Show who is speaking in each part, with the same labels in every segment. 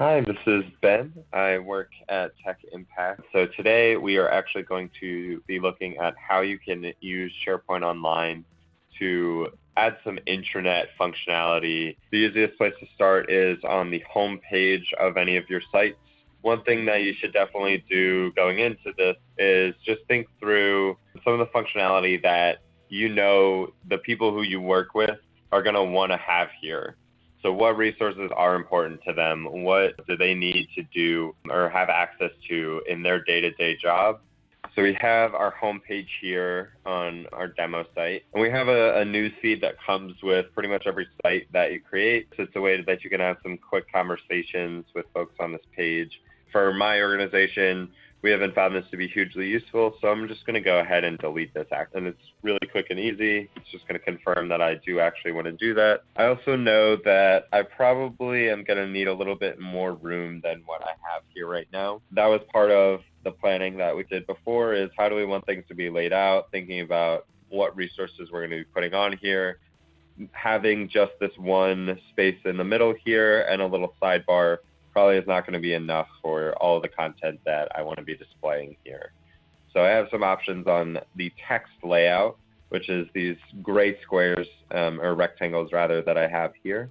Speaker 1: Hi, this is Ben. I work at Tech Impact. So today we are actually going to be looking at how you can use SharePoint Online to add some intranet functionality. The easiest place to start is on the home page of any of your sites. One thing that you should definitely do going into this is just think through some of the functionality that you know the people who you work with are going to want to have here. So, what resources are important to them? What do they need to do or have access to in their day to day job? So, we have our homepage here on our demo site, and we have a, a news feed that comes with pretty much every site that you create. So, it's a way that you can have some quick conversations with folks on this page. For my organization, we haven't found this to be hugely useful, so I'm just going to go ahead and delete this act. And it's really quick and easy. It's just going to confirm that I do actually want to do that. I also know that I probably am going to need a little bit more room than what I have here right now. That was part of the planning that we did before is how do we want things to be laid out, thinking about what resources we're going to be putting on here, having just this one space in the middle here and a little sidebar probably is not going to be enough for all the content that I want to be displaying here. So I have some options on the text layout, which is these gray squares um, or rectangles rather that I have here.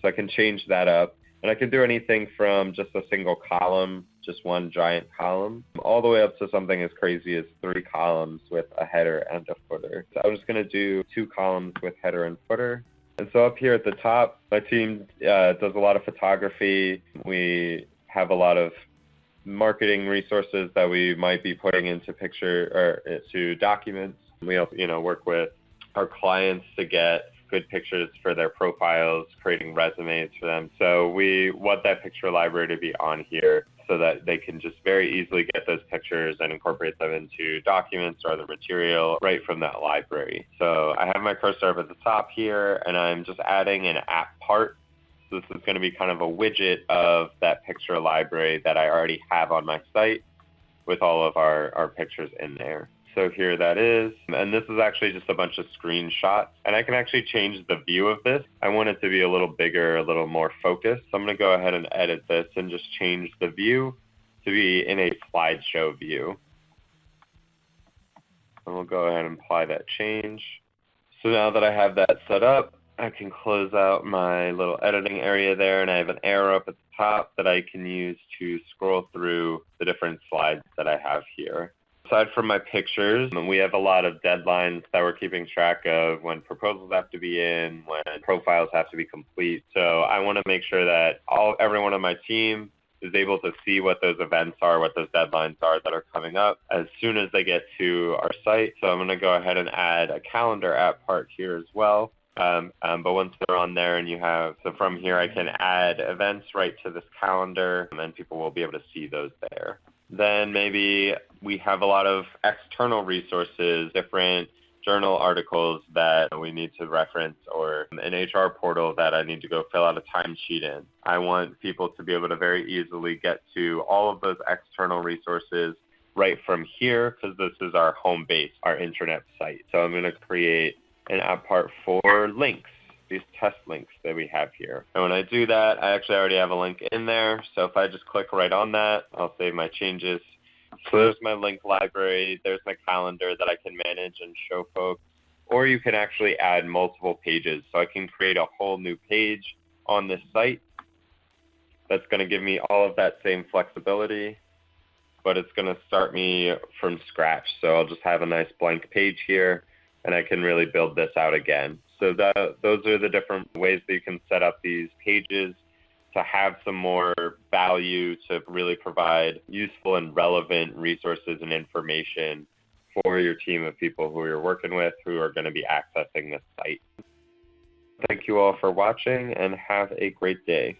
Speaker 1: So I can change that up and I can do anything from just a single column, just one giant column, all the way up to something as crazy as three columns with a header and a footer. So I'm just going to do two columns with header and footer. And so up here at the top, my team uh, does a lot of photography. We have a lot of marketing resources that we might be putting into picture or to documents. We also, you know, work with our clients to get good pictures for their profiles, creating resumes for them. So we want that picture library to be on here so that they can just very easily get those pictures and incorporate them into documents or other material right from that library. So I have my cursor up at the top here and I'm just adding an app part. So this is going to be kind of a widget of that picture library that I already have on my site with all of our, our pictures in there. So here that is. And this is actually just a bunch of screenshots. And I can actually change the view of this. I want it to be a little bigger, a little more focused. So I'm going to go ahead and edit this and just change the view to be in a slideshow view. And we'll go ahead and apply that change. So now that I have that set up, I can close out my little editing area there and I have an arrow up at the top that I can use to scroll through the different slides that I have here aside from my pictures, we have a lot of deadlines that we're keeping track of when proposals have to be in, when profiles have to be complete. So I want to make sure that all everyone on my team is able to see what those events are, what those deadlines are that are coming up as soon as they get to our site. So I'm going to go ahead and add a calendar app part here as well. Um, um, but once they're on there and you have, so from here I can add events right to this calendar and then people will be able to see those there. Then maybe we have a lot of external resources, different journal articles that we need to reference or an HR portal that I need to go fill out a timesheet in. I want people to be able to very easily get to all of those external resources right from here because this is our home base, our intranet site. So I'm going to create an app part for links these test links that we have here. And when I do that, I actually already have a link in there. So if I just click right on that, I'll save my changes. So there's my link library. There's my calendar that I can manage and show folks. Or you can actually add multiple pages. So I can create a whole new page on this site that's going to give me all of that same flexibility, but it's going to start me from scratch. So I'll just have a nice blank page here, and I can really build this out again. So that, those are the different ways that you can set up these pages to have some more value to really provide useful and relevant resources and information for your team of people who you're working with who are going to be accessing this site. Thank you all for watching and have a great day.